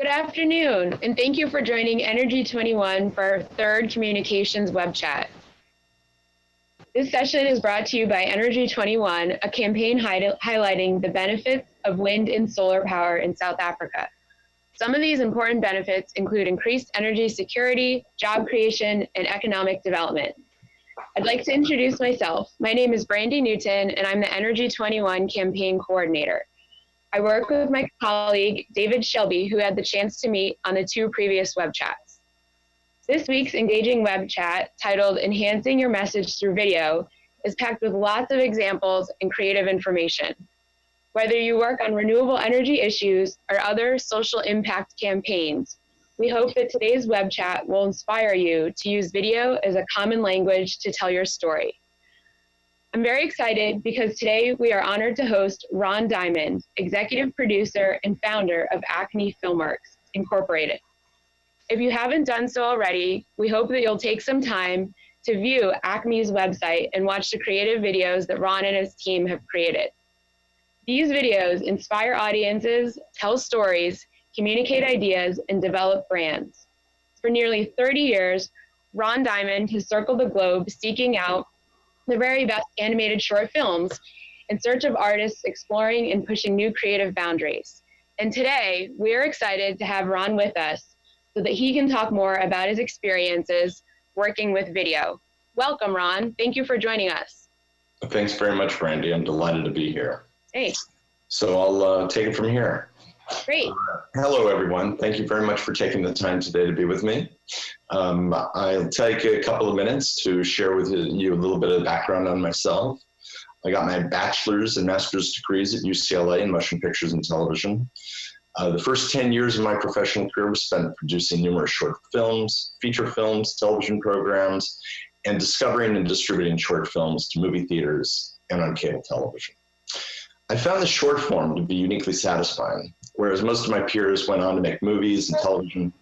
Good afternoon, and thank you for joining Energy 21 for our third communications web chat. This session is brought to you by Energy 21, a campaign hi highlighting the benefits of wind and solar power in South Africa. Some of these important benefits include increased energy security, job creation, and economic development. I'd like to introduce myself. My name is Brandy Newton, and I'm the Energy 21 campaign coordinator. I work with my colleague, David Shelby, who had the chance to meet on the two previous web chats. This week's engaging web chat, titled Enhancing Your Message Through Video, is packed with lots of examples and creative information. Whether you work on renewable energy issues or other social impact campaigns, we hope that today's web chat will inspire you to use video as a common language to tell your story. I'm very excited because today we are honored to host Ron Diamond, executive producer and founder of Acme Filmworks Incorporated. If you haven't done so already, we hope that you'll take some time to view Acme's website and watch the creative videos that Ron and his team have created. These videos inspire audiences, tell stories, communicate ideas, and develop brands. For nearly 30 years, Ron Diamond has circled the globe seeking out the very best animated short films in search of artists exploring and pushing new creative boundaries. And today, we're excited to have Ron with us so that he can talk more about his experiences working with video. Welcome, Ron. Thank you for joining us. Thanks very much, Brandy. I'm delighted to be here. Hey. So I'll uh, take it from here. Great. Uh, hello, everyone. Thank you very much for taking the time today to be with me. Um, I'll take a couple of minutes to share with you a little bit of background on myself. I got my bachelor's and master's degrees at UCLA in motion pictures and television. Uh, the first 10 years of my professional career was spent producing numerous short films, feature films, television programs, and discovering and distributing short films to movie theaters and on cable television. I found the short form to be uniquely satisfying. Whereas most of my peers went on to make movies and television,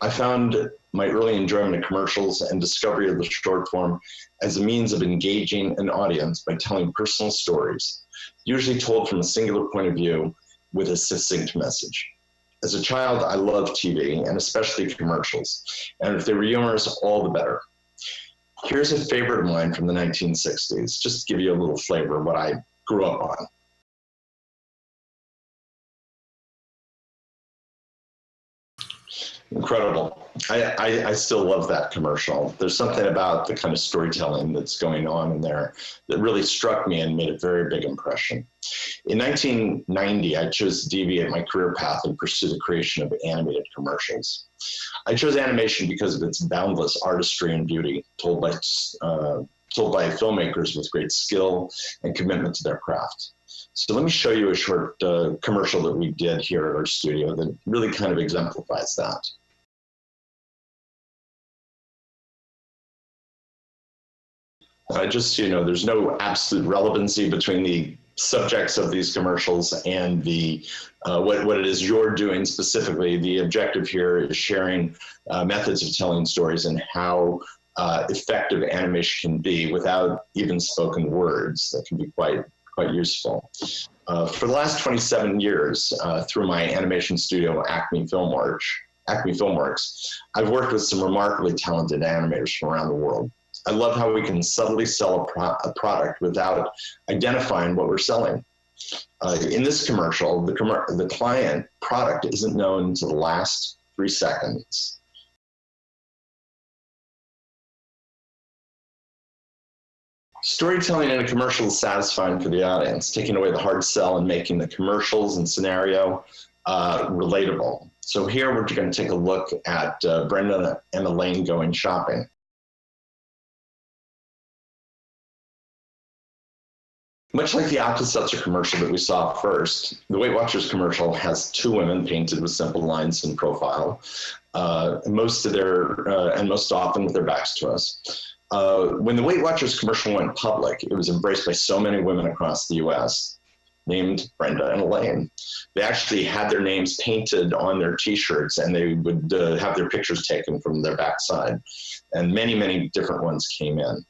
I found my early enjoyment of commercials and discovery of the short form as a means of engaging an audience by telling personal stories, usually told from a singular point of view with a succinct message. As a child, I loved TV and especially commercials, and if they were humorous, all the better. Here's a favorite of mine from the 1960s, just to give you a little flavor of what I grew up on. Incredible. I, I, I, still love that commercial. There's something about the kind of storytelling that's going on in there that really struck me and made a very big impression. In 1990, I chose to deviate my career path and pursue the creation of animated commercials. I chose animation because of its boundless artistry and beauty, told by, uh, told by filmmakers with great skill and commitment to their craft. So let me show you a short uh, commercial that we did here at our studio that really kind of exemplifies that. Uh, just you know, there's no absolute relevancy between the subjects of these commercials and the uh, what, what it is you're doing specifically. The objective here is sharing uh, methods of telling stories and how uh, effective animation can be without even spoken words. That can be quite quite useful. Uh, for the last 27 years, uh, through my animation studio, Acme Filmworks, Acme Filmworks, I've worked with some remarkably talented animators from around the world. I love how we can subtly sell a, pro a product without identifying what we're selling. Uh, in this commercial, the, com the client product isn't known to the last three seconds. Storytelling in a commercial is satisfying for the audience, taking away the hard sell and making the commercials and scenario uh, relatable. So here we're going to take a look at uh, Brenda and Elaine going shopping. Much like the Alka-Seltzer commercial that we saw first, the Weight Watchers commercial has two women painted with simple lines in profile, uh, most of their, uh, and most often with their backs to us. Uh, when the Weight Watchers commercial went public, it was embraced by so many women across the US named Brenda and Elaine. They actually had their names painted on their t-shirts and they would uh, have their pictures taken from their backside. And many, many different ones came in.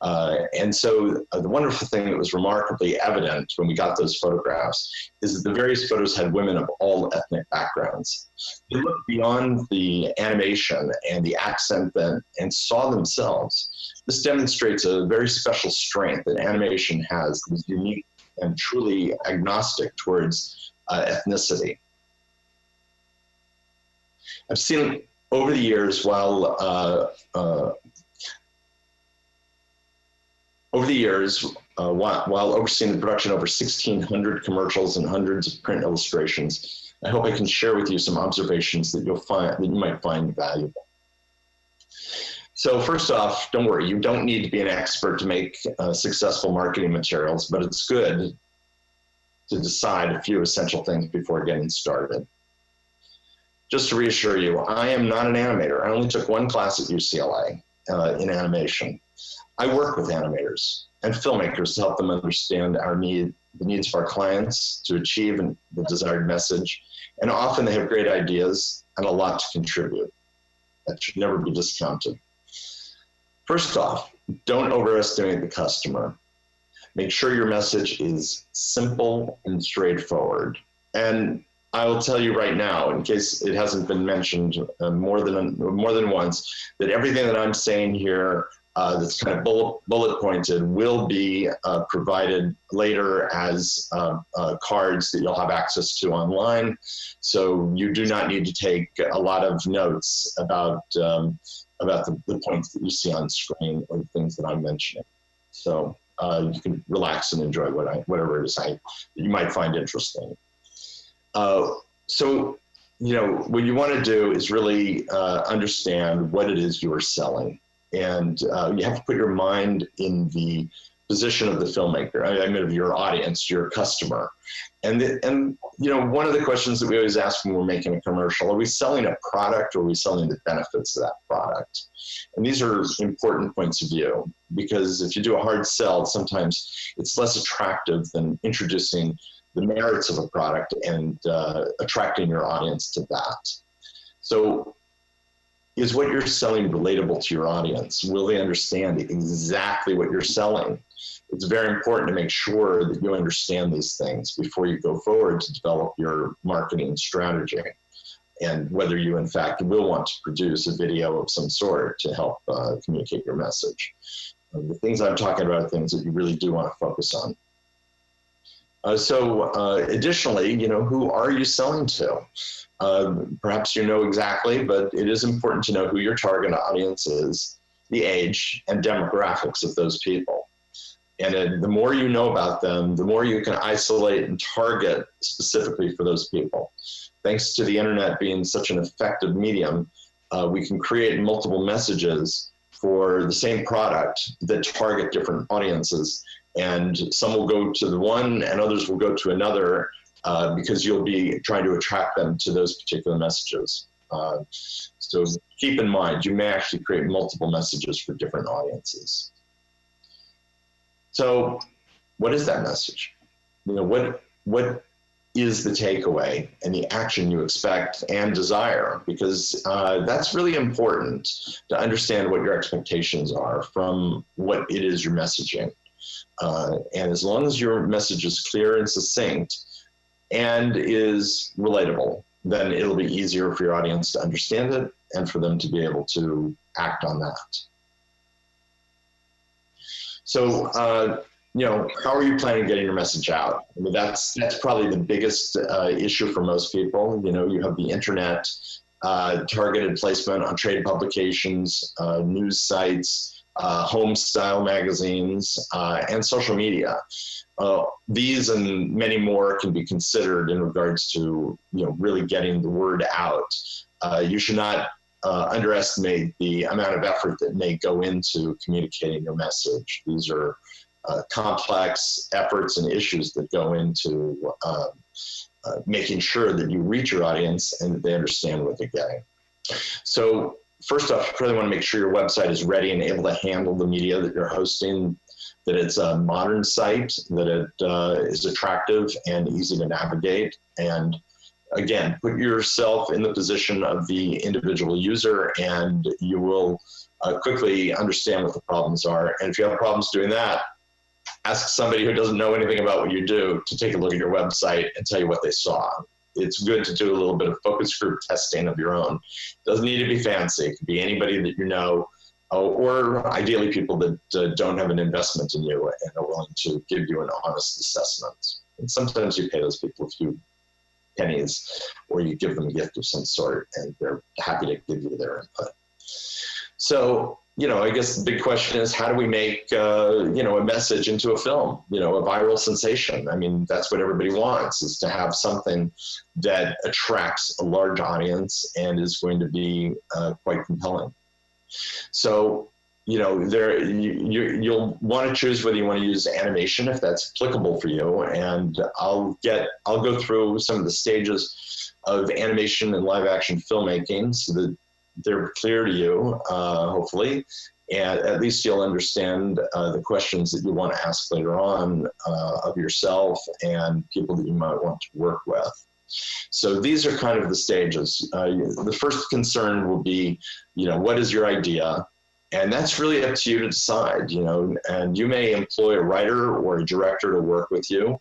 Uh, and so uh, the wonderful thing that was remarkably evident when we got those photographs is that the various photos had women of all ethnic backgrounds. They looked beyond the animation and the accent then and saw themselves. This demonstrates a very special strength that animation has, is unique and truly agnostic towards uh, ethnicity. I've seen over the years while uh, uh, over the years, uh, while, while, overseeing the production of over 1,600 commercials and hundreds of print illustrations, I hope I can share with you some observations that you'll find that you might find valuable. So first off, don't worry, you don't need to be an expert to make uh, successful marketing materials, but it's good to decide a few essential things before getting started. Just to reassure you, I am not an animator. I only took one class at UCLA uh, in animation. I work with animators and filmmakers to help them understand our need, the needs of our clients to achieve the desired message. And often they have great ideas and a lot to contribute. That should never be discounted. First off, don't overestimate the customer. Make sure your message is simple and straightforward. And I will tell you right now, in case it hasn't been mentioned uh, more than more than once, that everything that I'm saying here uh, that's kind of bullet, bullet pointed will be uh, provided later as uh, uh, cards that you'll have access to online. So you do not need to take a lot of notes about, um, about the, the, points that you see on screen or the things that I'm mentioning. So uh, you can relax and enjoy what I, whatever it is I, you might find interesting. Uh, so, you know, what you want to do is really understand what it is you are selling and uh, you have to put your mind in the position of the filmmaker. I, mean, of your audience, your customer, and the, and you know, one of the questions that we always ask when we're making a commercial: Are we selling a product, or are we selling the benefits of that product? And these are important points of view because if you do a hard sell, sometimes it's less attractive than introducing the merits of a product and uh, attracting your audience to that. So is what you're selling relatable to your audience? Will they understand exactly what you're selling? It's very important to make sure that you understand these things before you go forward to develop your marketing strategy and whether you in fact will want to produce a video of some sort to help uh, communicate your message. the things I'm talking about are things that you really do want to focus on. Uh, so uh, additionally, you know, who are you selling to? Uh, perhaps you know exactly, but it is important to know who your target audience is, the age and demographics of those people. And uh, the more you know about them, the more you can isolate and target specifically for those people. Thanks to the internet being such an effective medium, uh, we can create multiple messages for the same product that target different audiences and some will go to the one and others will go to another uh, because you'll be trying to attract them to those particular messages. Uh, so keep in mind, you may actually create multiple messages for different audiences. So what is that message? You know, what, what is the takeaway and the action you expect and desire because uh, that's really important to understand what your expectations are from what it is you're messaging. Uh, and as long as your message is clear and succinct and is relatable, then it'll be easier for your audience to understand it and for them to be able to act on that. So, uh, you know, how are you planning on getting your message out? I mean, that's that's probably the biggest uh, issue for most people. You know, you have the internet, uh, targeted placement on trade publications, uh, news sites, uh, home style magazines, uh, and social media. Uh, these and many more can be considered in regards to you know really getting the word out. Uh, you should not uh, underestimate the amount of effort that may go into communicating your message. These are uh, complex efforts and issues that go into um, making sure that you reach your audience and that they understand what they're getting. So first off, you really want to make sure your website is ready and able to handle the media that you're hosting, that it's a modern site, that it uh, is attractive and easy to navigate. And again, put yourself in the position of the individual user and you will uh, quickly understand what the problems are. And if you have problems doing that, ask somebody who doesn't know anything about what you do to take a look at your website and tell you what they saw. It's good to do a little bit of focus group testing of your own. Doesn't need to be fancy. It could be anybody that you know, uh, or ideally people that uh, don't have an investment in you and are willing to give you an honest assessment. And sometimes you pay those people a few pennies or you give them a gift of some sort and they're happy to give you their input. So, you know, I guess the big question is how do we make, uh, you know, a message into a film, you know, a viral sensation? I mean, that's what everybody wants is to have something that attracts a large audience and is going to be uh, quite compelling. So, you know, there you, you you'll want to choose whether you want to use animation if that's applicable for you. And I'll get I'll go through some of the stages of animation and live action filmmaking so that they're clear to you, uh, hopefully, and at least you'll understand uh, the questions that you want to ask later on uh, of yourself and people that you might want to work with. So these are kind of the stages. Uh, the first concern will be, you know, what is your idea? And that's really up to you to decide, you know, and you may employ a writer or a director to work with you.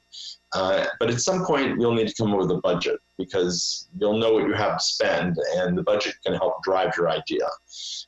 Uh, but at some point, you'll need to come up with a budget because you'll know what you have to spend, and the budget can help drive your idea.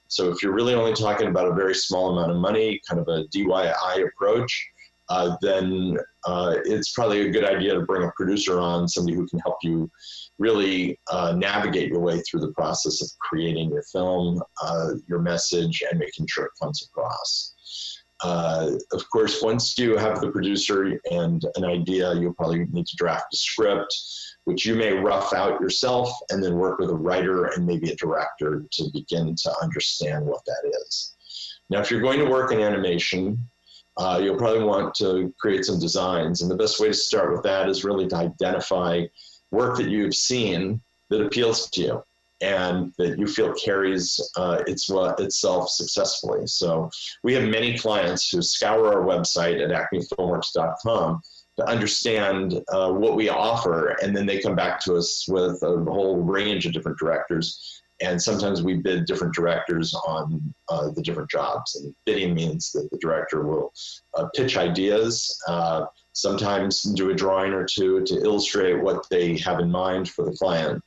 So if you're really only talking about a very small amount of money, kind of a DIY approach, uh, then uh, it's probably a good idea to bring a producer on, somebody who can help you really uh, navigate your way through the process of creating your film, uh, your message, and making sure it comes across. Uh, of course, once you have the producer and an idea, you'll probably need to draft a script, which you may rough out yourself and then work with a writer and maybe a director to begin to understand what that is. Now, if you're going to work in animation, uh, you'll probably want to create some designs. And the best way to start with that is really to identify work that you've seen that appeals to you and that you feel carries uh, its, uh, itself successfully. So we have many clients who scour our website at acmefilmworks.com to understand uh, what we offer, and then they come back to us with a whole range of different directors. And sometimes we bid different directors on uh, the different jobs. And bidding means that the director will uh, pitch ideas, uh, sometimes do a drawing or two to illustrate what they have in mind for the client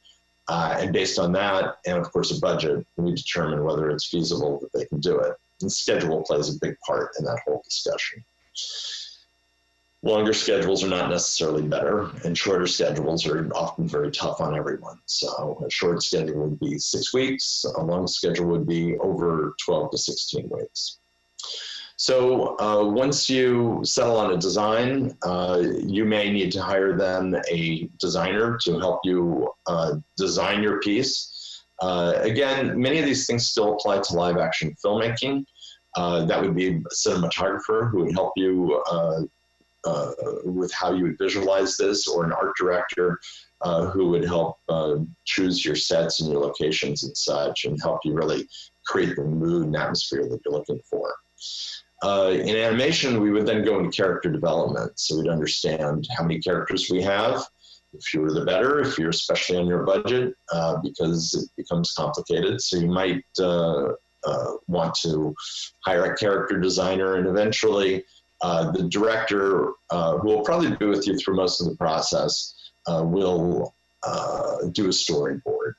uh, and based on that, and of course a budget, we determine whether it's feasible that they can do it. And schedule plays a big part in that whole discussion. Longer schedules are not necessarily better, and shorter schedules are often very tough on everyone. So a short schedule would be six weeks, a long schedule would be over 12 to 16 weeks. So uh, once you settle on a design, uh, you may need to hire then a designer to help you uh, design your piece. Uh, again, many of these things still apply to live action filmmaking. Uh, that would be a cinematographer who would help you uh, with how you would visualize this, or an art director who would help choose your sets and your locations and such, and help you really create the mood and atmosphere that you're looking for. Uh, in animation, we would then go into character development. So we'd understand how many characters we have. The fewer the better, if you're especially on your budget, uh, because it becomes complicated. So you might uh, uh want to hire a character designer and eventually uh, the director, uh, who will probably be with you through most of the process, will do a storyboard.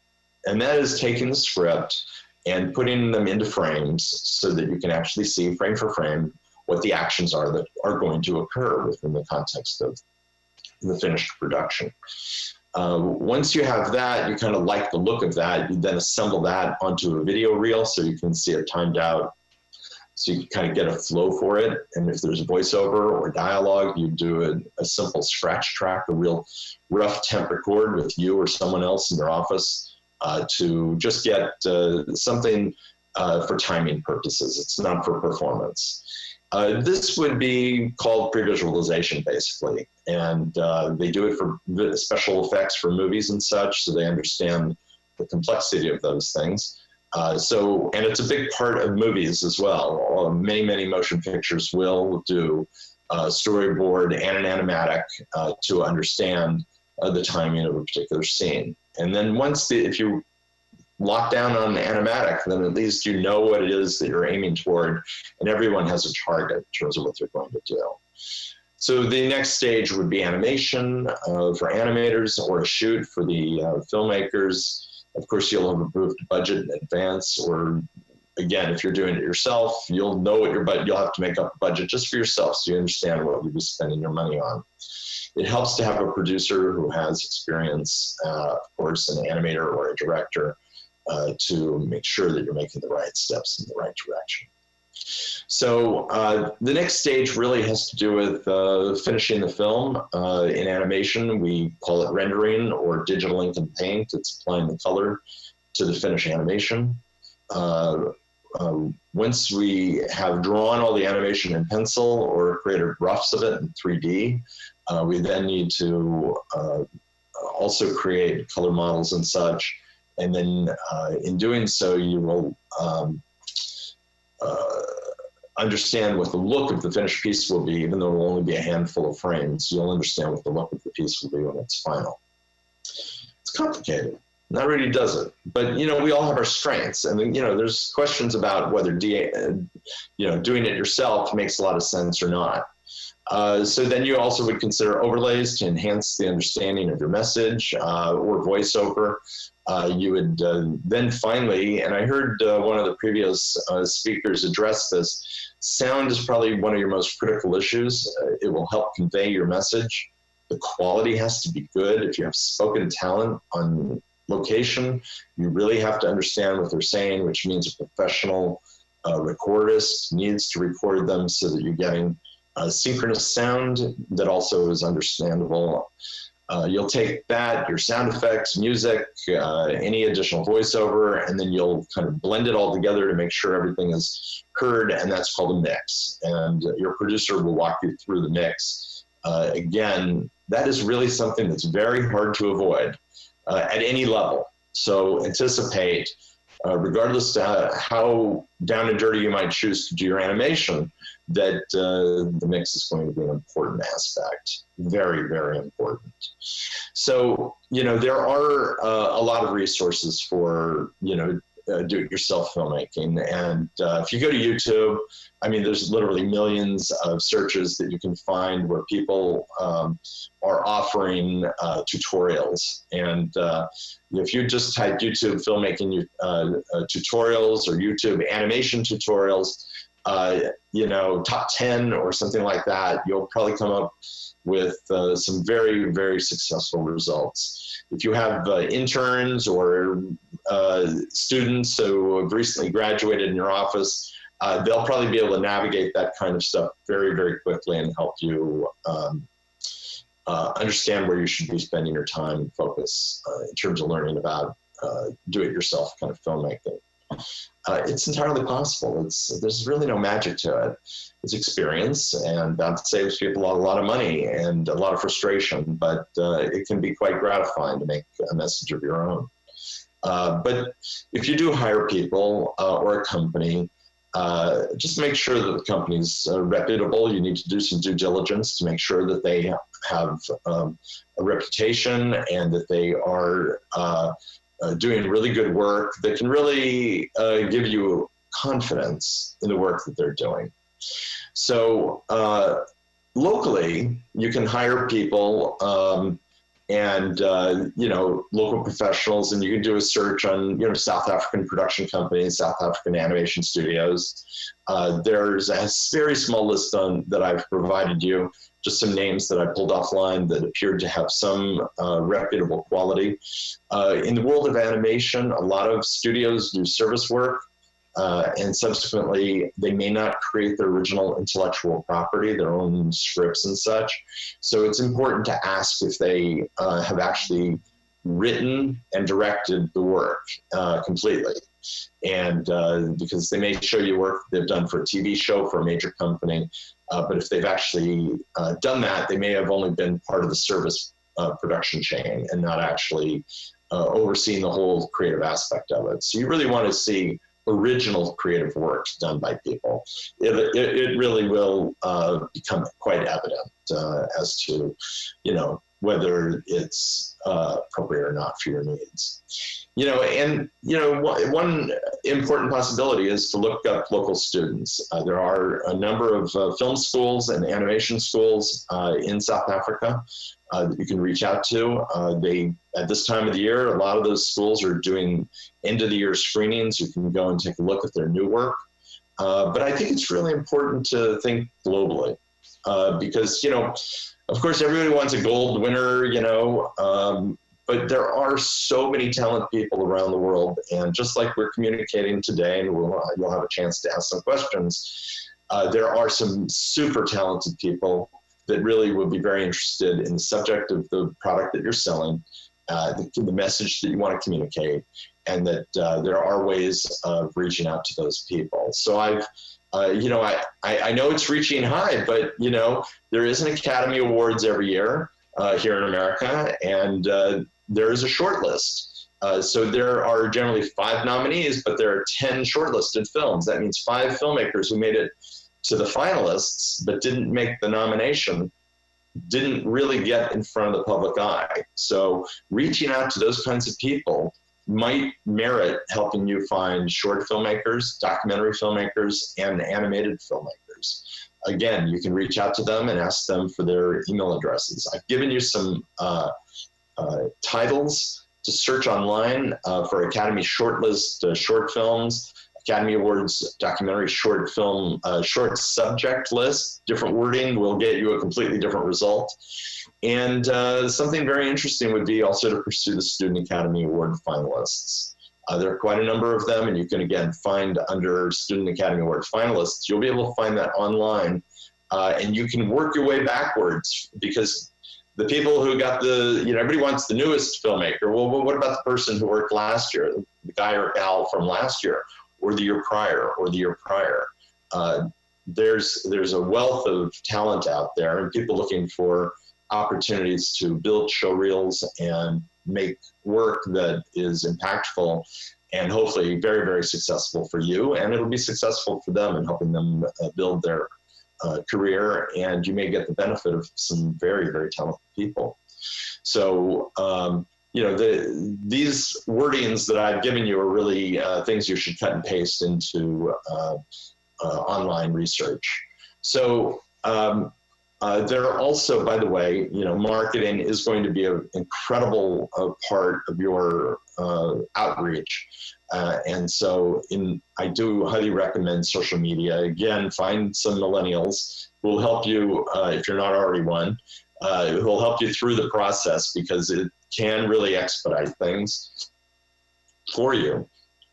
And that is taking the script and putting them into frames so that you can actually see frame for frame what the actions are that are going to occur within the context of the finished production. Uh, once you have that, you kind of like the look of that, you then assemble that onto a video reel so you can see it timed out. So you kind of get a flow for it. And if there's a voiceover or dialogue, you do a, a simple scratch track, a real rough temp record with you or someone else in your office uh, to just get uh, something uh, for timing purposes. It's not for performance. This would be called pre-visualization, basically, and they do it for special effects for movies and such, so they understand the complexity of those things. Uh, so, and it's a big part of movies as well. many, many motion pictures will do storyboard and an animatic to understand the timing of a particular scene. And then once the, if you lock down on the animatic, then at least you know what it is that you're aiming toward, and everyone has a target in terms of what they're going to do. So the next stage would be animation uh, for animators or a shoot for the uh, filmmakers. Of course, you'll have approved budget in advance, or again, if you're doing it yourself, you'll know what your budget, you'll have to make up a budget just for yourself so you understand what you'll be spending your money on. It helps to have a producer who has experience, uh, of course, an animator or a director uh, to make sure that you're making the right steps in the right direction. So uh, the next stage really has to do with uh, finishing the film. Uh, in animation, we call it rendering or digital ink and paint. It's applying the color to the finished animation. Uh, um, once we have drawn all the animation in pencil or created roughs of it in 3D, uh, we then need to uh, also create color models and such. And then in doing so, you will um, uh, understand what the look of the finished piece will be, even though it will only be a handful of frames. You'll understand what the look of the piece will be when it's final. It's complicated. Not really does it, but you know we all have our strengths, and you know there's questions about whether DA, uh, you know doing it yourself makes a lot of sense or not. Uh, so then you also would consider overlays to enhance the understanding of your message uh, or voiceover. Uh, you would uh, then finally, and I heard uh, one of the previous speakers address this, sound is probably one of your most critical issues. it will help convey your message. The quality has to be good. If you have spoken talent on location, you really have to understand what they're saying, which means a professional recordist needs to record them so that you're getting a synchronous sound that also is understandable. Uh, you'll take that, your sound effects, music, uh, any additional voiceover, and then you'll kind of blend it all together to make sure everything is heard, and that's called a mix. And your producer will walk you through the mix. Uh, again, that is really something that's very hard to avoid uh, at any level. So anticipate, uh, regardless of how down and dirty you might choose to do your animation, that uh, the mix is going to be an important aspect, very, very important. So, you know, there are uh, a lot of resources for, you know, uh, do-it-yourself filmmaking. And uh, if you go to YouTube, I mean, there's literally millions of searches that you can find where people um, are offering uh, tutorials. And uh, if you just type YouTube filmmaking uh, tutorials or YouTube animation tutorials, uh, you know, top 10 or something like that, you'll probably come up with uh, some very, very successful results. If you have uh, interns or uh, students who have recently graduated in your office, uh, they'll probably be able to navigate that kind of stuff very, very quickly and help you um, understand where you should be spending your time and focus in terms of learning about do-it-yourself kind of filmmaking uh, it's entirely possible. It's there's really no magic to it. It's experience, and that saves people a lot of money and a lot of frustration. But uh, it can be quite gratifying to make a message of your own. Uh, but if you do hire people uh, or a company, uh, just make sure that the company's uh, reputable. You need to do some due diligence to make sure that they have um, a reputation and that they are uh, doing really good work that can really uh, give you confidence in the work that they're doing. So uh, locally, you can hire people um, and uh, you know local professionals, and you can do a search on you know South African production companies, South African animation studios. Uh, there's a very small list on that I've provided you just some names that I pulled offline that appeared to have some uh, reputable quality. Uh, in the world of animation, a lot of studios do service work, uh, and subsequently they may not create their original intellectual property, their own scripts and such. So it's important to ask if they uh, have actually written and directed the work uh, completely. And uh, because they may show you work they've done for a TV show for a major company, uh, but if they've actually uh, done that, they may have only been part of the service uh, production chain and not actually uh, overseeing the whole creative aspect of it. So you really want to see original creative work done by people. It, it, it really will uh, become quite evident as to, you know, whether it's uh, appropriate or not for your needs. You know, and you know, one important possibility is to look up local students. Uh, there are a number of uh, film schools and animation schools uh, in South Africa uh, that you can reach out to. Uh, they, at this time of the year, a lot of those schools are doing end of the year screenings. You can go and take a look at their new work. but I think it's really important to think globally because, you know, of course, everybody wants a gold winner, you know, um, but there are so many talented people around the world. And just like we're communicating today, and we'll, you'll have a chance to ask some questions, uh, there are some super talented people that really would be very interested in the subject of the product that you're selling, uh, the, the, message that you want to communicate, and that uh, there are ways of reaching out to those people. So I've uh, you know, I, I, I, know it's reaching high, but you know, there is an Academy Awards every year uh, here in America, and uh, there is a short list. Uh, so there are generally five nominees, but there are 10 shortlisted films. That means five filmmakers who made it to the finalists, but didn't make the nomination, didn't really get in front of the public eye. So reaching out to those kinds of people might merit helping you find short filmmakers, documentary filmmakers, and animated filmmakers. Again, you can reach out to them and ask them for their email addresses. I've given you some uh, uh, titles to search online uh, for Academy shortlist uh, short films, Academy Awards documentary short film, uh, short subject list. Different wording will get you a completely different result. And uh, something very interesting would be also to pursue the Student Academy Award finalists. Uh, there are quite a number of them, and you can again find under Student Academy Award finalists. You'll be able to find that online, uh, and you can work your way backwards because the people who got the, you know, everybody wants the newest filmmaker. Well, what about the person who worked last year, the guy or gal from last year, or the year prior, or the year prior? Uh, there's there's a wealth of talent out there, and people looking for opportunities to build show reels and make work that is impactful and hopefully very, very successful for you. And it'll be successful for them in helping them uh, build their uh, career. And you may get the benefit of some very, very talented people. So, um, you know, the, these wordings that I've given you are really uh, things you should cut and paste into uh, uh, online research. So, um, uh, there are also, by the way, you know, marketing is going to be an incredible uh, part of your uh, outreach. Uh, and so in, I do highly recommend social media. Again, find some millennials who will help you, uh, if you're not already one, uh, who will help you through the process because it can really expedite things for you.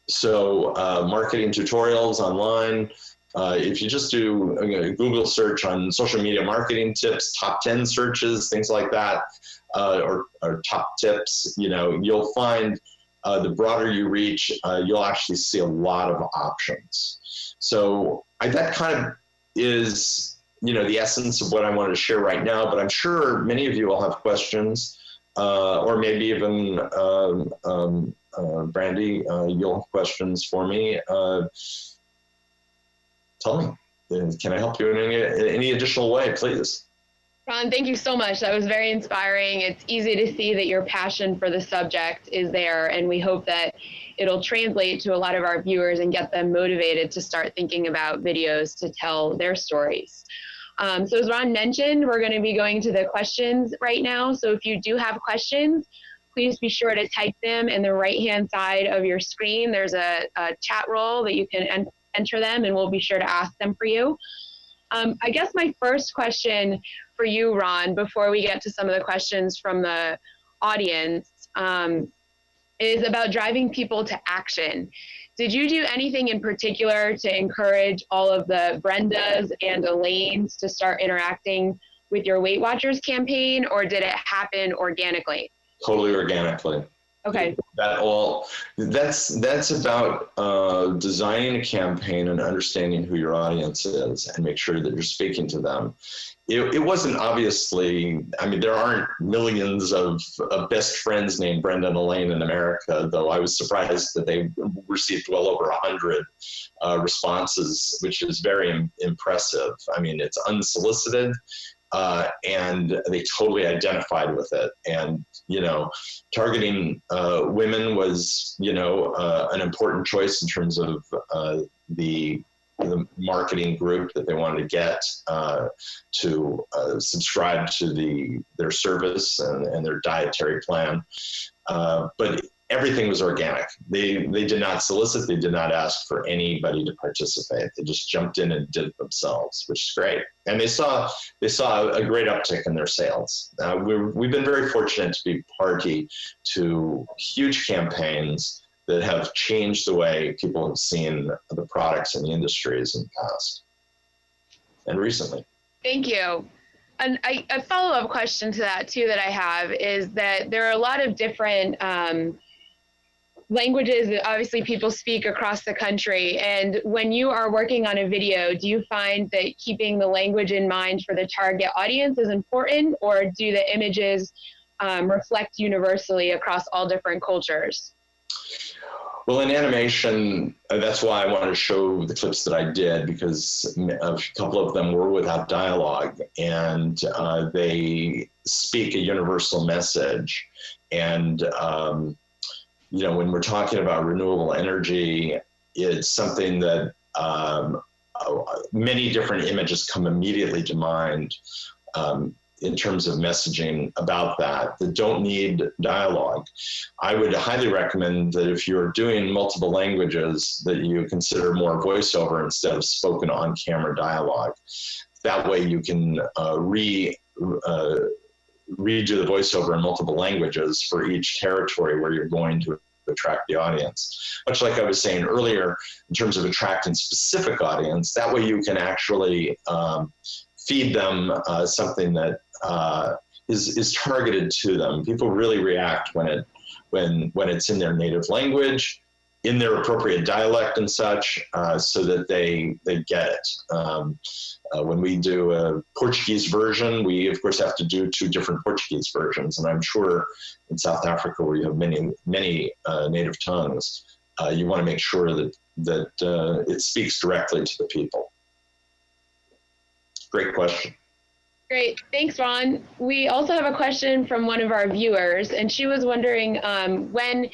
So marketing tutorials online, uh, if you just do a Google search on social media marketing tips, top 10 searches, things like that, uh, or, or, top tips, you know, you'll find uh, the broader you reach, uh, you'll actually see a lot of options. So I, that kind of is, you know, the essence of what I wanted to share right now, but I'm sure many of you will have questions uh, or maybe even um, um, uh, Brandy, you'll have questions for me tell me. Can I help you in any, in any additional way, please? Ron, thank you so much. That was very inspiring. It's easy to see that your passion for the subject is there, and we hope that it'll translate to a lot of our viewers and get them motivated to start thinking about videos to tell their stories. Um, so as Ron mentioned, we're going to be going to the questions right now. So if you do have questions, please be sure to type them in the right-hand side of your screen. There's a, a chat roll that you can enter them and we'll be sure to ask them for you. Um, I guess my first question for you, Ron, before we get to some of the questions from the audience, um, is about driving people to action. Did you do anything in particular to encourage all of the Brendas and Elaines to start interacting with your Weight Watchers campaign, or did it happen organically? Totally organically. Okay. That all that's that's about uh, designing a campaign and understanding who your audience is and make sure that you're speaking to them. It, it wasn't obviously. I mean, there aren't millions of, of best friends named Brenda and Elaine in America, though. I was surprised that they received well over a hundred uh, responses, which is very Im impressive. I mean, it's unsolicited uh, and they totally identified with it. And you know, targeting uh, women was you know uh, an important choice in terms of uh, the the marketing group that they wanted to get uh, to uh, subscribe to the their service and, and their dietary plan. but everything was organic. They they did not solicit. They did not ask for anybody to participate. They just jumped in and did it themselves, which is great. And they saw they saw a great uptick in their sales. Uh, we've we've been very fortunate to be party to huge campaigns that have changed the way people have seen the products and the industries in the past and recently. Thank you. And I, a follow-up question to that too that I have is that there are a lot of different um, languages that obviously people speak across the country. And when you are working on a video, do you find that keeping the language in mind for the target audience is important, or do the images um, reflect universally across all different cultures? Well, in animation, uh, that's why I wanted to show the clips that I did because a couple of them were without dialogue and uh, they speak a universal message. And um, you know, when we're talking about renewable energy, it's something that um, uh, many different images come immediately to mind um, in terms of messaging about that that don't need dialogue. I would highly recommend that if you're doing multiple languages that you consider more voiceover instead of spoken on camera dialogue. That way you can uh, re uh, redo the voiceover in multiple languages for each territory where you're going to attract the audience. Much like I was saying earlier, in terms of attracting specific audience, that way you can actually um, feed them uh, something that uh, is is targeted to them. People really react when it when when it's in their native language in their appropriate dialect and such uh, so that they they get it. Um, uh, when we do a Portuguese version, we of course have to do two different Portuguese versions, and I'm sure in South Africa where you have many many uh, native tongues, uh, you want to make sure that that uh, it speaks directly to the people. Great question. Great, thanks, Ron. We also have a question from one of our viewers, and she was wondering um, when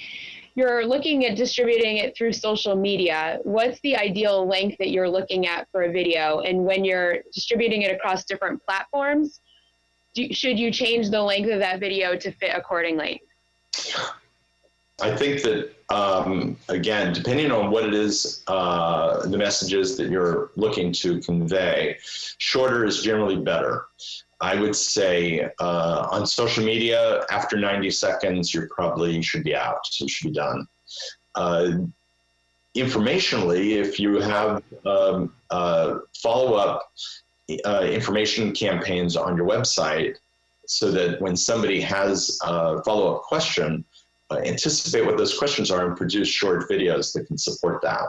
you're looking at distributing it through social media, what's the ideal length that you're looking at for a video? And when you're distributing it across different platforms, do, should you change the length of that video to fit accordingly? I think that, um, again, depending on what it is, uh, the messages that you're looking to convey, shorter is generally better. I would say uh, on social media, after 90 seconds, you probably should be out. You should be done. Uh, informationally, if you have um, uh, follow-up uh, information campaigns on your website, so that when somebody has a follow-up question, uh, anticipate what those questions are and produce short videos that can support that.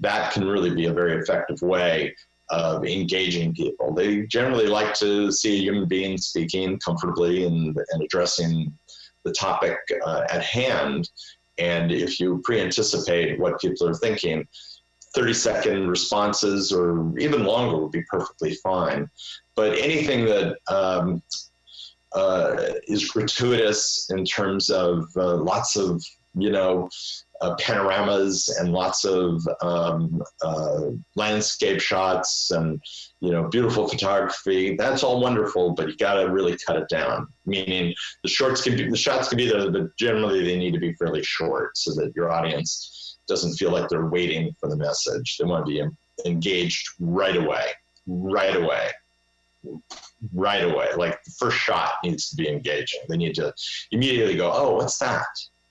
That can really be a very effective way of engaging people. They generally like to see a human being speaking comfortably and, and addressing the topic uh, at hand. And if you pre-anticipate what people are thinking, 30 second responses or even longer would be perfectly fine. But anything that um, uh, is gratuitous in terms of uh, lots of, you know, uh, panoramas and lots of um, uh, landscape shots and you know beautiful photography. That's all wonderful, but you got to really cut it down. Meaning the shorts can be the shots can be there, but generally they need to be fairly short so that your audience doesn't feel like they're waiting for the message. They want to be engaged right away, right away right away. Like the first shot needs to be engaging. They need to immediately go, oh, what's that?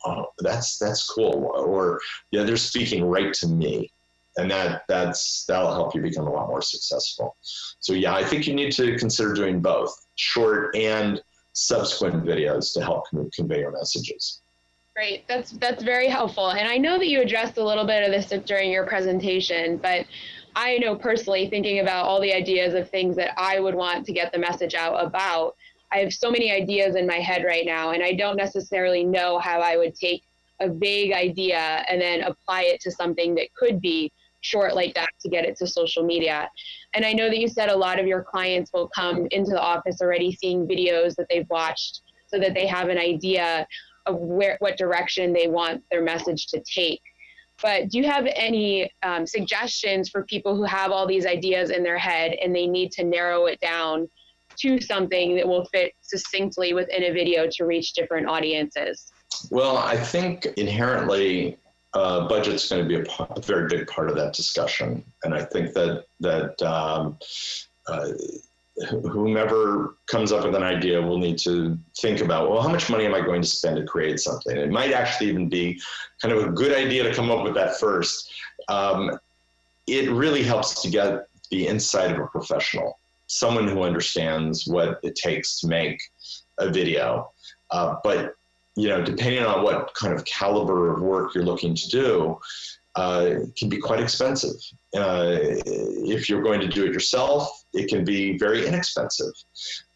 Oh, that's that's cool. Or yeah, they're speaking right to me, and that that's that'll help you become a lot more successful. So yeah, I think you need to consider doing both short and subsequent videos to help convey your messages. Great, that's that's very helpful. And I know that you addressed a little bit of this during your presentation, but I know personally thinking about all the ideas of things that I would want to get the message out about. I have so many ideas in my head right now, and I don't necessarily know how I would take a vague idea and then apply it to something that could be short like that to get it to social media. And I know that you said a lot of your clients will come into the office already seeing videos that they've watched so that they have an idea of where what direction they want their message to take. But do you have any um, suggestions for people who have all these ideas in their head and they need to narrow it down to something that will fit succinctly within a video to reach different audiences? Well, I think inherently uh, budget's going to be a, very big part of that discussion, and I think that that um, uh, whomever comes up with an idea will need to think about well, how much money am I going to spend to create something? It might actually even be kind of a good idea to come up with that first. Um, it really helps to get the insight of a professional, someone who understands what it takes to make a video. Uh, but you know, depending on what kind of caliber of work you're looking to do, uh, can be quite expensive. Uh, if you're going to do it yourself, it can be very inexpensive.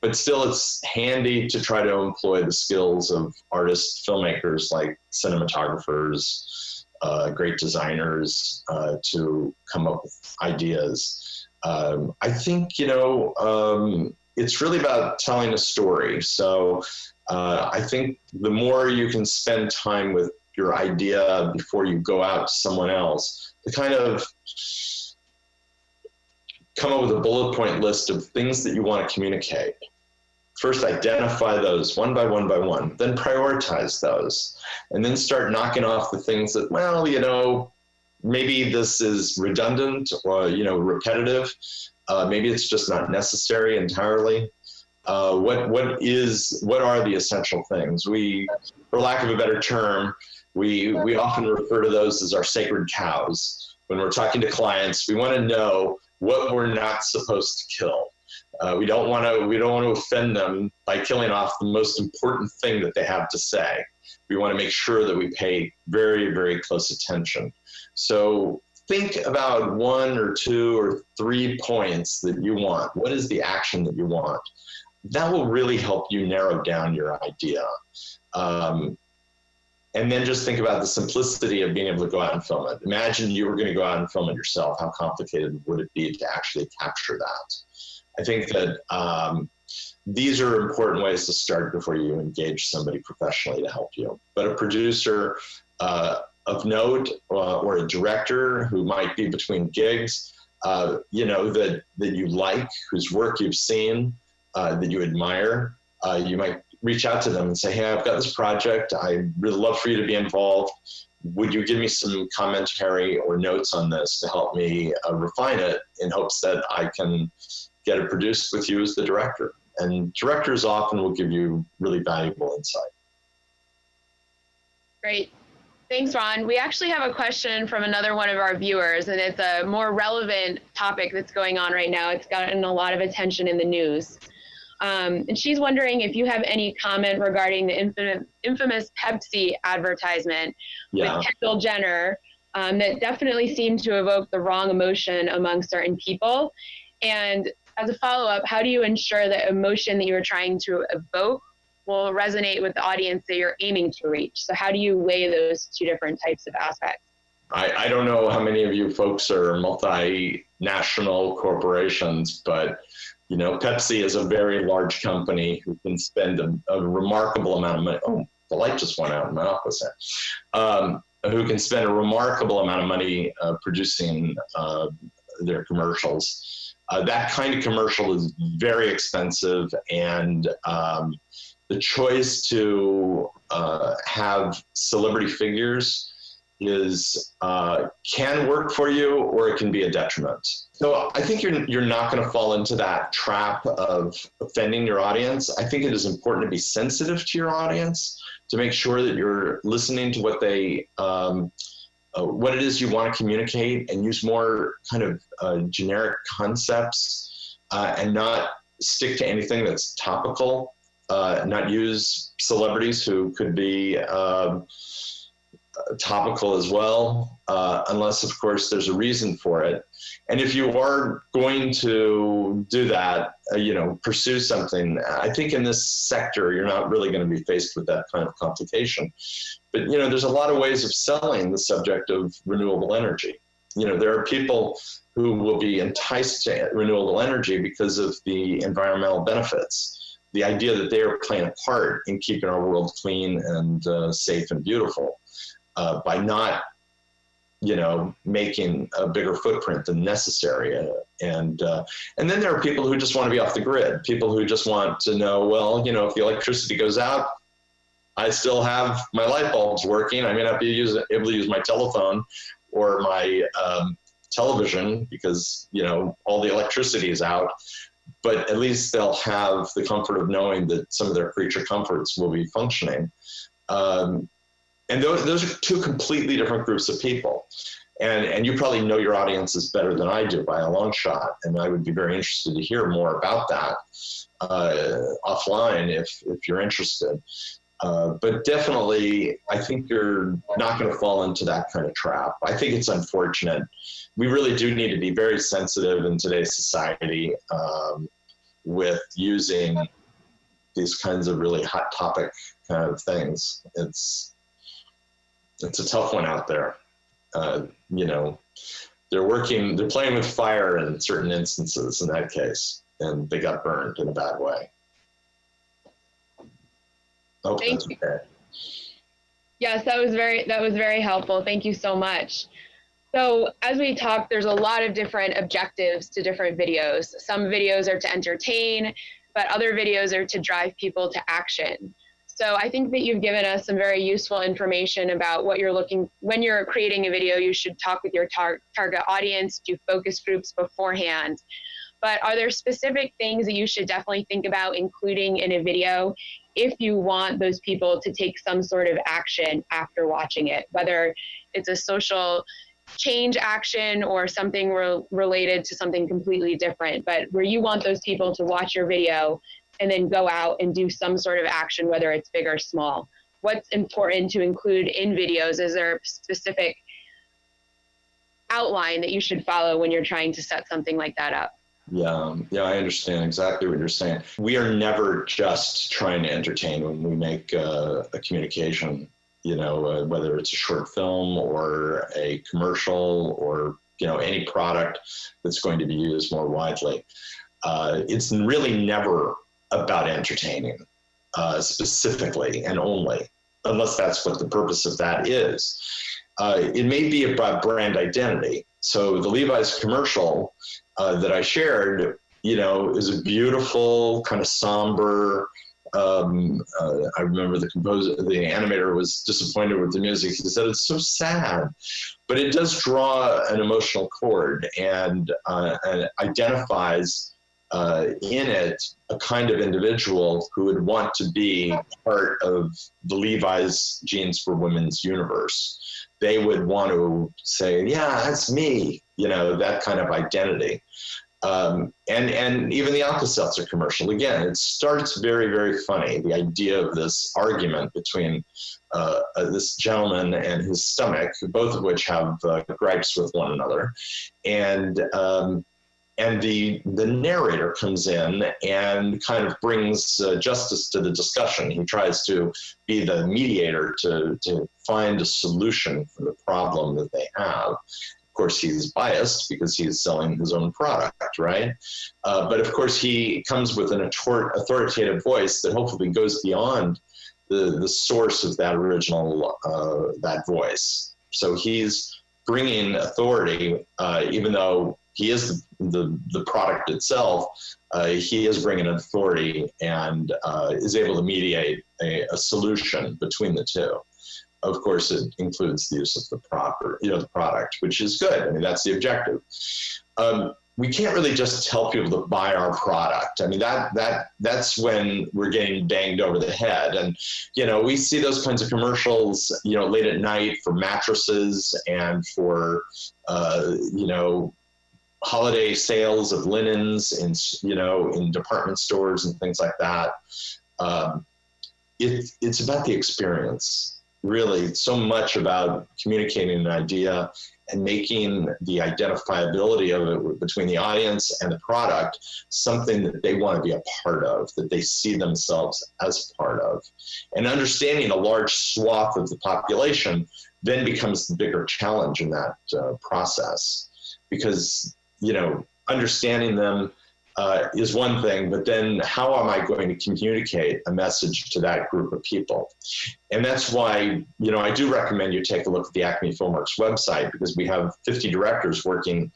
But still, it's handy to try to employ the skills of artists, filmmakers like cinematographers, uh, great designers uh, to come up with ideas. Um, I think, you know, um, it's really about telling a story. So uh, I think the more you can spend time with your idea before you go out to someone else, to kind of come up with a bullet point list of things that you want to communicate. First, identify those one by one by one, then prioritize those, and then start knocking off the things that, well, you know, maybe this is redundant or, you know, repetitive. Uh, maybe it's just not necessary entirely. Uh, what what is what are the essential things? We, for lack of a better term, we we often refer to those as our sacred cows. When we're talking to clients, we want to know what we're not supposed to kill. Uh, we don't want to we don't want to offend them by killing off the most important thing that they have to say. We want to make sure that we pay very very close attention. So think about one or two or three points that you want. What is the action that you want? that will really help you narrow down your idea. Um, and then just think about the simplicity of being able to go out and film it. Imagine you were going to go out and film it yourself. How complicated would it be to actually capture that? I think that um, these are important ways to start before you engage somebody professionally to help you. But a producer uh, of note uh, or a director who might be between gigs, uh, you know, that, that you like, whose work you've seen, uh, that you admire, uh, you might reach out to them and say, hey, I've got this project. I'd really love for you to be involved. Would you give me some commentary or notes on this to help me uh, refine it in hopes that I can get it produced with you as the director? And directors often will give you really valuable insight. Great. Thanks, Ron. We actually have a question from another one of our viewers, and it's a more relevant topic that's going on right now. It's gotten a lot of attention in the news. Um, and she's wondering if you have any comment regarding the infamous, infamous Pepsi advertisement yeah. with Kendall Jenner um, that definitely seemed to evoke the wrong emotion among certain people. And as a follow up, how do you ensure that emotion that you're trying to evoke will resonate with the audience that you're aiming to reach? So, how do you weigh those two different types of aspects? I, I don't know how many of you folks are multinational corporations, but you know, Pepsi is a very large company who can spend a, a remarkable amount of money. Oh, the light just went out in my office. Um, who can spend a remarkable amount of money uh, producing uh, their commercials. Uh, that kind of commercial is very expensive, and um, the choice to uh, have celebrity figures is uh, can work for you or it can be a detriment. So I think you're you're not going to fall into that trap of offending your audience. I think it is important to be sensitive to your audience to make sure that you're listening to what they um, uh, what it is you want to communicate and use more kind of uh, generic concepts uh, and not stick to anything that's topical. Uh, not use celebrities who could be um, topical as well, uh, unless, of course, there's a reason for it. And if you are going to do that, uh, you know, pursue something, I think in this sector, you're not really going to be faced with that kind of complication. But, you know, there's a lot of ways of selling the subject of renewable energy. You know, there are people who will be enticed to renewable energy because of the environmental benefits. The idea that they are playing a part in keeping our world clean and uh, safe and beautiful uh, by not you know, making a bigger footprint than necessary. And, uh, and then there are people who just want to be off the grid, people who just want to know, well, you know, if the electricity goes out, I still have my light bulbs working. I may not be use, able to use my telephone or my um, television because, you know, all the electricity is out, but at least they'll have the comfort of knowing that some of their creature comforts will be functioning. Um, and those, those are two completely different groups of people. And, and you probably know your audiences better than I do by a long shot. And I would be very interested to hear more about that uh, offline if, if you're interested. Uh, but definitely, I think you're not going to fall into that kind of trap. I think it's unfortunate. We really do need to be very sensitive in today's society um, with using these kinds of really hot topic kind of things. It's it's a tough one out there. Uh, you know, they're working, they're playing with fire in certain instances in that case, and they got burned in a bad way. Oh, Thank you. Okay. Yes, that was very that was very helpful. Thank you so much. So as we talked, there's a lot of different objectives to different videos. Some videos are to entertain, but other videos are to drive people to action. So I think that you've given us some very useful information about what you're looking, when you're creating a video, you should talk with your tar target audience, do focus groups beforehand. But are there specific things that you should definitely think about including in a video if you want those people to take some sort of action after watching it, whether it's a social change action or something re related to something completely different, but where you want those people to watch your video and then go out and do some sort of action, whether it's big or small. What's important to include in videos? Is there a specific outline that you should follow when you're trying to set something like that up? Yeah, yeah, I understand exactly what you're saying. We are never just trying to entertain when we make uh, a communication, you know, uh, whether it's a short film or a commercial or, you know, any product that's going to be used more widely. Uh, it's really never about entertaining uh, specifically and only, unless that's what the purpose of that is. Uh, it may be about brand identity. So the Levi's commercial uh, that I shared, you know, is a beautiful kind of somber. Um, uh, I remember the composer, the animator was disappointed with the music. He said it's so sad, but it does draw an emotional chord and, uh, and identifies uh, in it a kind of individual who would want to be part of the Levi's Jeans for Women's universe. They would want to say, yeah, that's me, you know, that kind of identity. Um, and, and even the Alka-Seltzer commercial, again, it starts very, very funny. The idea of this argument between uh, uh, this gentleman and his stomach, both of which have uh, gripes with one another. And um, and the the narrator comes in and kind of brings uh, justice to the discussion. He tries to be the mediator to to find a solution for the problem that they have. Of course, he's biased because he's selling his own product, right? Uh, but of course, he comes with an authoritative voice that hopefully goes beyond the the source of that original uh, that voice. So he's bringing authority, uh, even though he is the, the product itself, uh, he is bringing authority and uh, is able to mediate a, a, solution between the two. Of course, it includes the use of the proper, you know, the product, which is good. I mean, that's the objective. Um, we can't really just tell people to buy our product. I mean, that that that's when we're getting banged over the head. And you know, we see those kinds of commercials, you know, late at night for mattresses and for uh, you know holiday sales of linens and you know in department stores and things like that. Um, it, it's about the experience. really It's so much about communicating an idea and making the identifiability of it between the audience and the product something that they want to be a part of, that they see themselves as part of. And understanding a large swath of the population then becomes the bigger challenge in that uh, process because, you know, understanding them uh, is one thing, but then how am I going to communicate a message to that group of people? And that's why, you know, I do recommend you take a look at the Acme Filmworks website because we have 50 directors working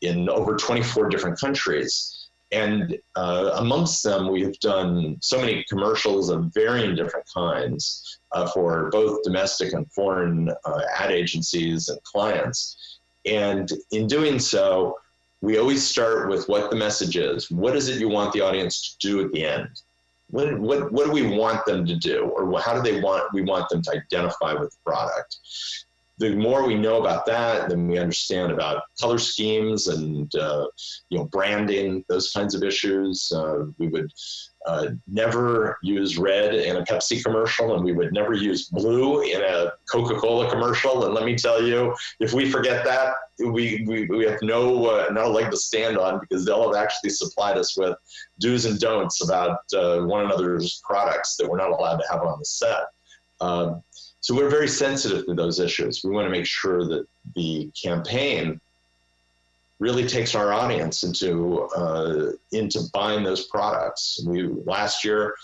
in over 24 different countries. And uh, amongst them, we have done so many commercials of varying different kinds uh, for both domestic and foreign uh, ad agencies and clients. And in doing so, we always start with what the message is. What is it you want the audience to do at the end? What, what, what do we want them to do? Or how do they want, we want them to identify with the product? The more we know about that, then we understand about color schemes and, uh, you know, branding, those kinds of issues. Uh, we would uh, never use red in a Pepsi commercial, and we would never use blue in a Coca-Cola commercial. And let me tell you, if we forget that, we, we, we have no, uh, no leg to stand on because they'll have actually supplied us with do's and don'ts about uh, one another's products that we're not allowed to have on the set. So we're very sensitive to those issues. We want to make sure that the campaign really takes our audience into uh, into buying those products. We last year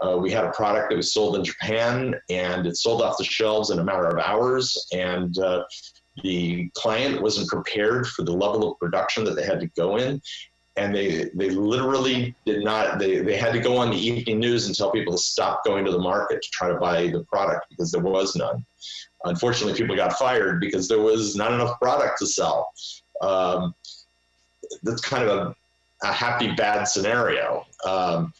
uh, we had a product that was sold in Japan and it sold off the shelves in a matter of hours and uh, the client wasn't prepared for the level of production that they had to go in and they they literally did not they, they had to go on the evening news and tell people to stop going to the market to try to buy the product because there was none unfortunately people got fired because there was not enough product to sell um, that's kind of a, a happy bad scenario. Um,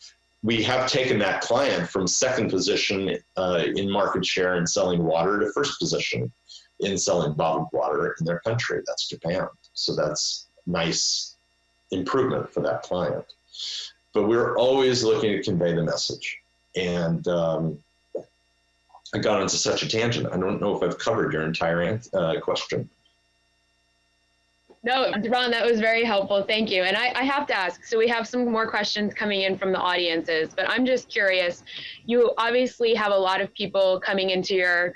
we have taken that client from second position uh, in market share in selling water to first position in selling bottled water in their country. That's Japan. So that's nice improvement for that client. But we're always looking to convey the message. And um, I got into such a tangent. I don't know if I've covered your entire uh, question. No, Ron, that was very helpful. Thank you. And I, I, have to ask, so we have some more questions coming in from the audiences, but I'm just curious. You obviously have a lot of people coming into your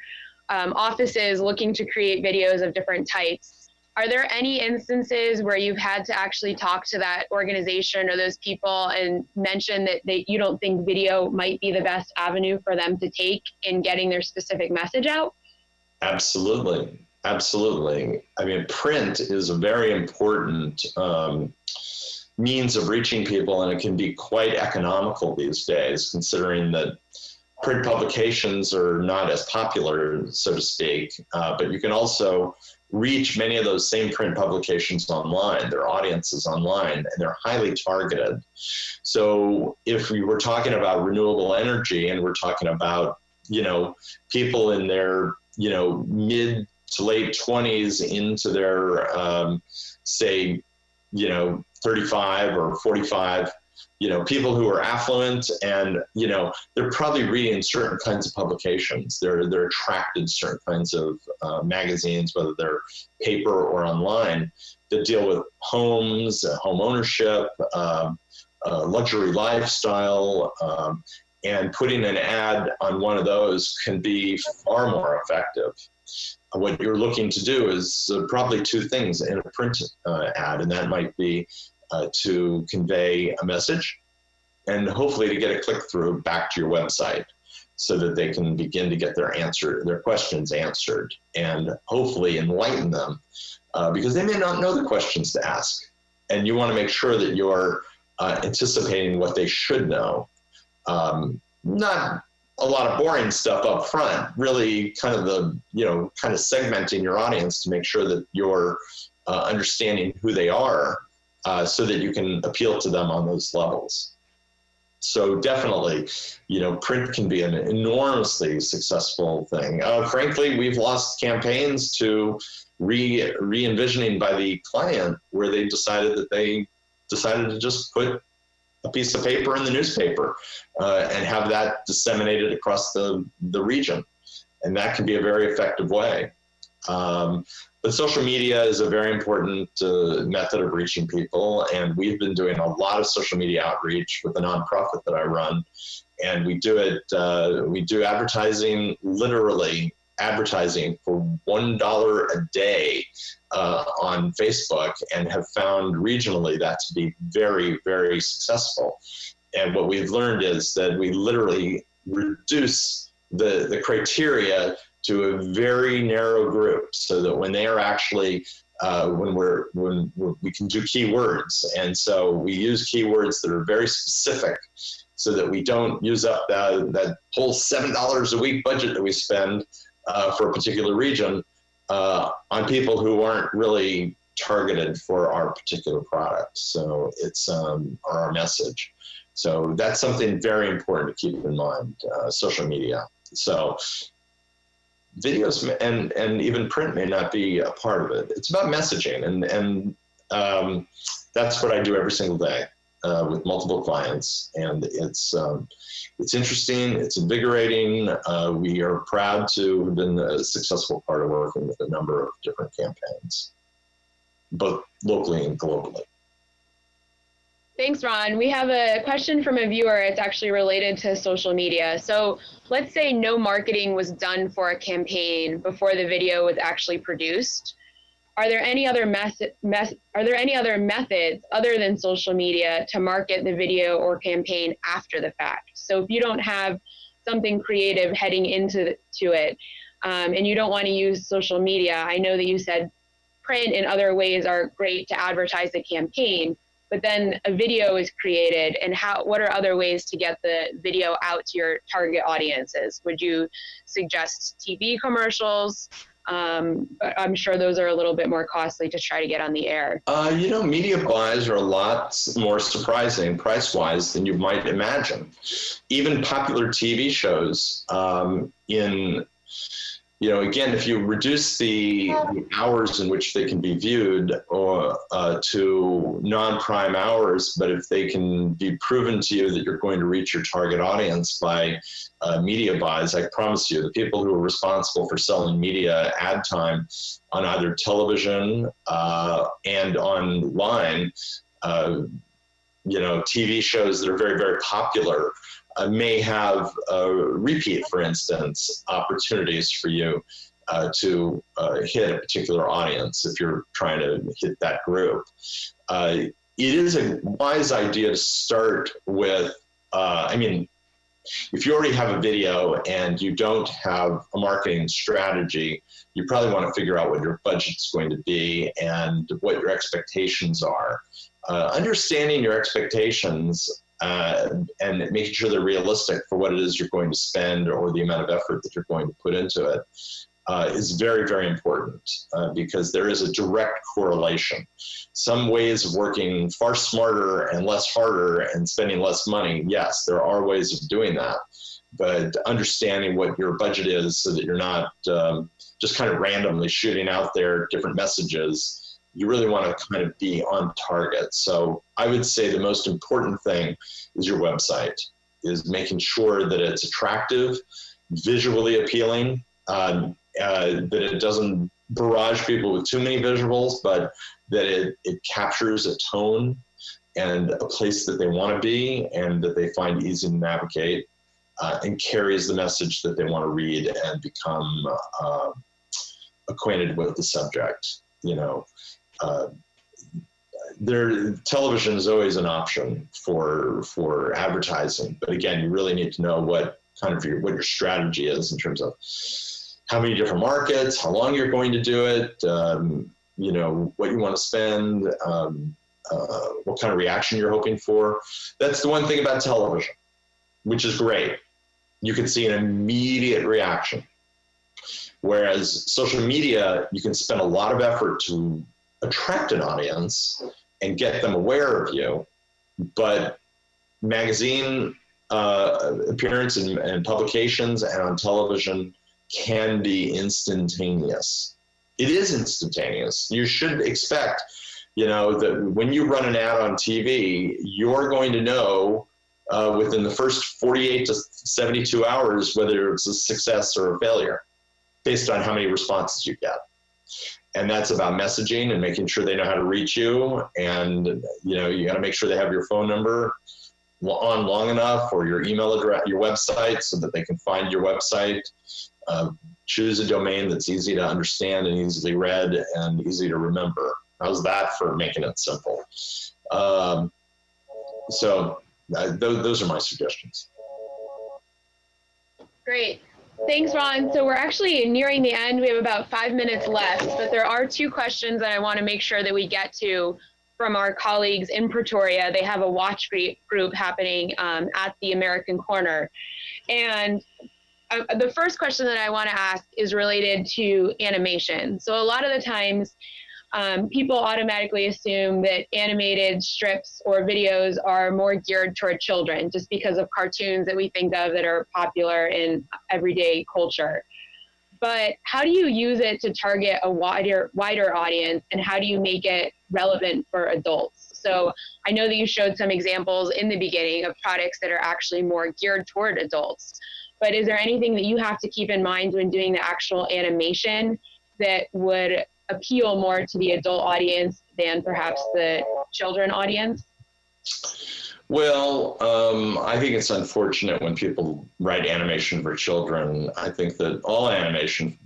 um, offices looking to create videos of different types. Are there any instances where you've had to actually talk to that organization or those people and mention that they, you don't think video might be the best avenue for them to take in getting their specific message out? Absolutely. Absolutely. I mean, print is a very important um, means of reaching people, and it can be quite economical these days, considering that print publications are not as popular, so to speak. Uh, but you can also reach many of those same print publications online. Their audiences online, and they're highly targeted. So if we were talking about renewable energy, and we're talking about you know people in their you know mid to late 20s into their, um, say, you know, 35 or 45, you know, people who are affluent and, you know, they're probably reading certain kinds of publications. They're, they're attracted to certain kinds of uh, magazines, whether they're paper or online, that deal with homes, uh, home ownership, um, uh, luxury lifestyle, um, and putting an ad on one of those can be far more effective what you're looking to do is uh, probably two things in a print uh, ad, and that might be uh, to convey a message and hopefully to get a click through back to your website so that they can begin to get their answer, their questions answered and hopefully enlighten them uh, because they may not know the questions to ask. And you want to make sure that you're uh, anticipating what they should know. Um, not a lot of boring stuff up front, really kind of the, you know, kind of segmenting your audience to make sure that you're uh, understanding who they are uh, so that you can appeal to them on those levels. So definitely, you know, print can be an enormously successful thing. Uh, frankly, we've lost campaigns to re re-envisioning by the client where they decided that they decided to just put a piece of paper in the newspaper uh, and have that disseminated across the, the region. and that can be a very effective way. Um, but social media is a very important uh, method of reaching people, and we've been doing a lot of social media outreach with the nonprofit that I run, and we do it. Uh, we do advertising, literally advertising for one dollar a day uh, on Facebook, and have found regionally that to be very, very successful. And what we've learned is that we literally reduce the the criteria to a very narrow group so that when they are actually uh, when we're when we're, we can do keywords. And so we use keywords that are very specific so that we don't use up that, that whole seven dollars a week budget that we spend uh, for a particular region uh, on people who aren't really targeted for our particular product. So it's um, our message. So that's something very important to keep in mind uh, social media. So videos and and even print may not be a part of it. It's about messaging, and and um, that's what I do every single day uh, with multiple clients, and it's um, it's interesting, it's invigorating. Uh, we are proud to have been a successful part of working with a number of different campaigns, both locally and globally. Thanks, Ron. We have a question from a viewer. It's actually related to social media. So let's say no marketing was done for a campaign before the video was actually produced. Are there any other method, are there any other methods other than social media to market the video or campaign after the fact? So if you don't have something creative heading into to it, um, and you don't want to use social media, I know that you said print and other ways are great to advertise the campaign but then a video is created and how what are other ways to get the video out to your target audiences? Would you suggest tv commercials? Um, but i'm sure those are a little bit more costly to try to get on the air. Uh, you know media buys are a lot more surprising price wise than you might imagine. Even popular tv shows um, in you know, again, if you reduce the, the hours in which they can be viewed or uh, to non-prime hours, but if they can be proven to you that you're going to reach your target audience by uh, media buys, I promise you, the people who are responsible for selling media ad time on either television uh, and online, uh, you know, TV shows that are very, very popular uh, may have a repeat, for instance, opportunities for you uh, to uh, hit a particular audience if you're trying to hit that group. Uh, it is a wise idea to start with, uh, I mean, if you already have a video and you don't have a marketing strategy, you probably want to figure out what your budget's going to be and what your expectations are. Uh, understanding your expectations uh, and making sure they're realistic for what it is you're going to spend or the amount of effort that you're going to put into it uh, is very, very important uh, because there is a direct correlation. Some ways of working far smarter and less harder and spending less money, yes, there are ways of doing that. But understanding what your budget is so that you're not um, just kind of randomly shooting out there different messages you really want to kind of be on target. So I would say the most important thing is your website, is making sure that it's attractive, visually appealing, um, uh, that it doesn't barrage people with too many visuals, but that it, it captures a tone and a place that they want to be and that they find easy to navigate uh, and carries the message that they want to read and become uh, acquainted with the subject. You know, uh, there television is always an option for for advertising but again you really need to know what kind of your what your strategy is in terms of how many different markets how long you're going to do it um, you know what you want to spend um, uh, what kind of reaction you're hoping for. That's the one thing about television which is great. You can see an immediate reaction. Whereas social media you can spend a lot of effort to attract an audience and get them aware of you. But magazine uh, appearance and, and publications and on television can be instantaneous. It is instantaneous. You should expect, you know, that when you run an ad on TV, you're going to know uh, within the first 48 to 72 hours whether it's a success or a failure. based on how many responses you get. And that's about messaging and making sure they know how to reach you. And, you know, you got to make sure they have your phone number on long enough or your email address, your website so that they can find your website. Uh, choose a domain that's easy to understand and easily read and easy to remember. How's that for making it simple? Um, so uh, those, those are my suggestions. Great. Thanks, Ron. So we're actually nearing the end. We have about five minutes left, but there are two questions that I want to make sure that we get to from our colleagues in Pretoria. They have a watch group happening um, at the American Corner. And uh, the first question that I want to ask is related to animation. So a lot of the times, um, people automatically assume that animated strips or videos are more geared toward children just because of cartoons that we think of that are popular in everyday culture. But how do you use it to target a wider wider audience and how do you make it relevant for adults? So I know that you showed some examples in the beginning of products that are actually more geared toward adults. But is there anything that you have to keep in mind when doing the actual animation that would appeal more to the adult audience than perhaps the children audience? Well, um, I think it's unfortunate when people write animation for children. I think that all animation,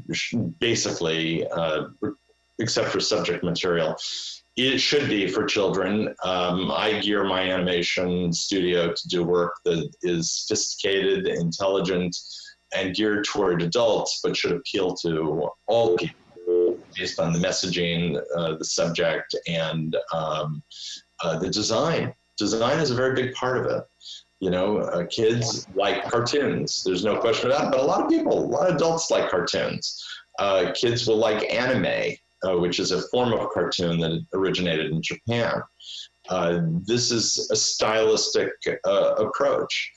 basically, uh, except for subject material, it should be for children. Um, I gear my animation studio to do work that is sophisticated, intelligent, and geared toward adults, but should appeal to all people based on the messaging, uh, the subject, and um, uh, the design. Design is a very big part of it. You know, uh, kids like cartoons. There's no question about it. But a lot of people, a lot of adults like cartoons. Uh, kids will like anime, uh, which is a form of cartoon that originated in Japan. Uh, this is a stylistic approach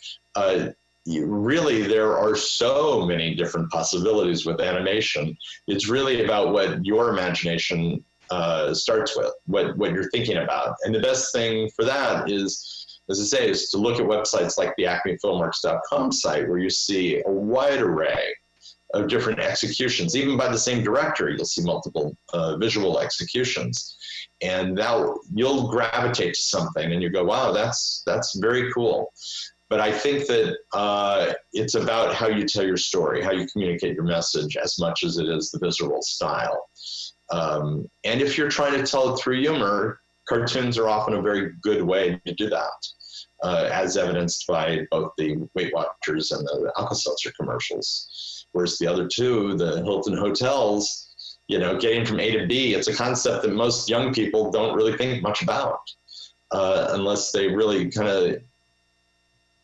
really there are so many different possibilities with animation. It's really about what your imagination uh, starts with, what, what you're thinking about. And the best thing for that is, as I say, is to look at websites like the acmefilmworks.com site where you see a wide array of different executions, even by the same director, you'll see multiple uh, visual executions. And now you'll gravitate to something and you go, wow, that's, that's very cool. But I think that uh, it's about how you tell your story, how you communicate your message, as much as it is the visual style. Um, and if you're trying to tell it through humor, cartoons are often a very good way to do that, uh, as evidenced by both the Weight Watchers and the Alka-Seltzer commercials. Whereas the other two, the Hilton hotels, you know, getting from A to B, it's a concept that most young people don't really think much about. Uh, unless they really kind of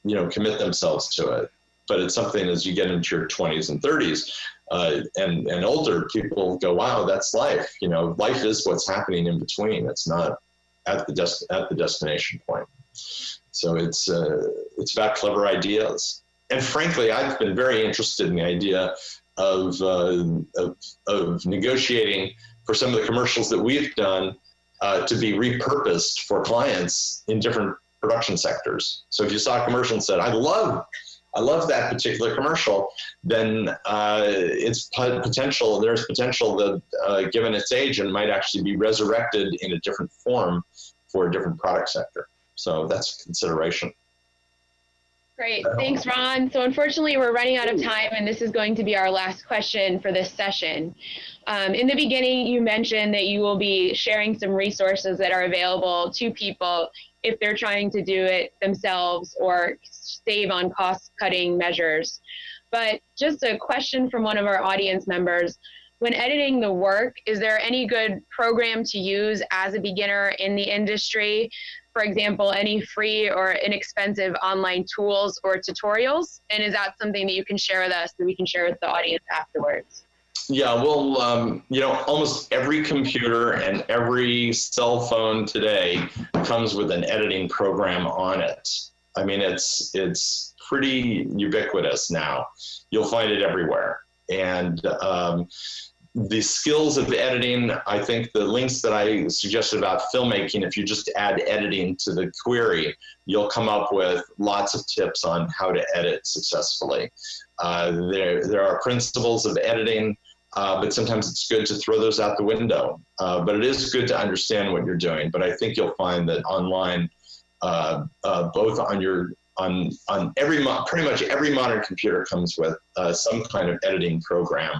you know, commit themselves to it. But it's something as you get into your 20s and 30s uh, and, and older, people go, wow, that's life. You know, life is what's happening in between. It's not at the, des- at the destination point. So it's, uh, it's about clever ideas. And frankly, I've been very interested in the idea of, uh, of, of negotiating for some of the commercials that we've done uh, to be repurposed for clients in different production sectors. So if you saw a commercial and said, I love, I love that particular commercial, then uh, it's potential, there's potential that uh, given its age and might actually be resurrected in a different form for a different product sector. So that's a consideration. Great, thanks Ron. So unfortunately we're running out of time and this is going to be our last question for this session. Um, in the beginning you mentioned that you will be sharing some resources that are available to people if they're trying to do it themselves or save on cost cutting measures. But just a question from one of our audience members. When editing the work, is there any good program to use as a beginner in the industry? For example, any free or inexpensive online tools or tutorials? And is that something that you can share with us that we can share with the audience afterwards? Yeah, well, um, you know, almost every computer and every cell phone today comes with an editing program on it. I mean, it's it's pretty ubiquitous now. You'll find it everywhere, and um, the skills of editing. I think the links that I suggested about filmmaking, if you just add editing to the query, you'll come up with lots of tips on how to edit successfully. Uh, there, there are principles of editing uh, but sometimes it's good to throw those out the window. Uh, but it is good to understand what you're doing. But I think you'll find that online, uh, uh both on your on on every pretty much every modern computer comes with uh, some kind of editing program,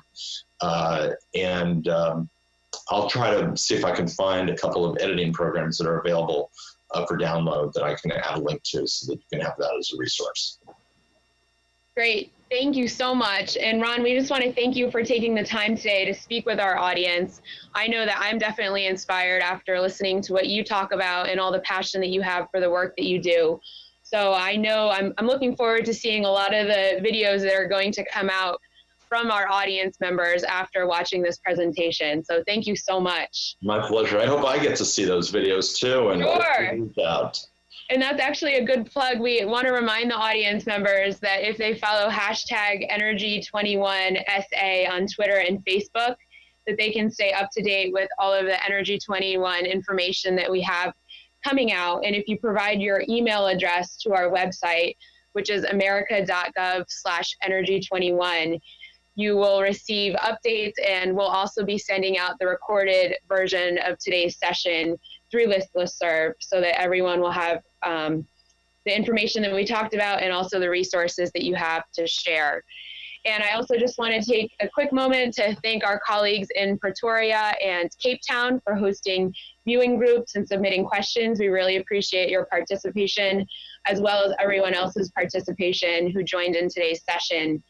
uh, and um, I'll try to see if I can find a couple of editing programs that are available for download that I can add a link to, so that you can have that as a resource. Great. Thank you so much. And Ron, we just want to thank you for taking the time today to speak with our audience. I know that I'm definitely inspired after listening to what you talk about and all the passion that you have for the work that you do. So I know I'm, I'm looking forward to seeing a lot of the videos that are going to come out from our audience members after watching this presentation. So thank you so much. My pleasure. I hope I get to see those videos too. And sure. And that's actually a good plug. We want to remind the audience members that if they follow hashtag Energy21SA on Twitter and Facebook, that they can stay up to date with all of the Energy 21 information that we have coming out. And if you provide your email address to our website, which is america.gov slash energy21, you will receive updates and we'll also be sending out the recorded version of today's session through this listserv so that everyone will have um, the information that we talked about and also the resources that you have to share. And I also just want to take a quick moment to thank our colleagues in Pretoria and Cape Town for hosting viewing groups and submitting questions. We really appreciate your participation, as well as everyone else's participation who joined in today's session.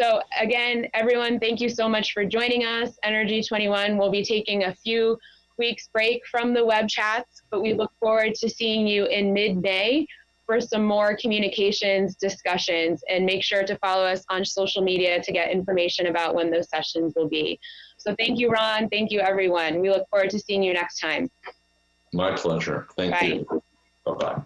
So again, everyone, thank you so much for joining us. Energy 21 will be taking a few week's break from the web chats, but we look forward to seeing you in mid-May for some more communications discussions and make sure to follow us on social media to get information about when those sessions will be. So thank you, Ron. Thank you, everyone. We look forward to seeing you next time. My pleasure. Thank Bye. you. Bye-bye.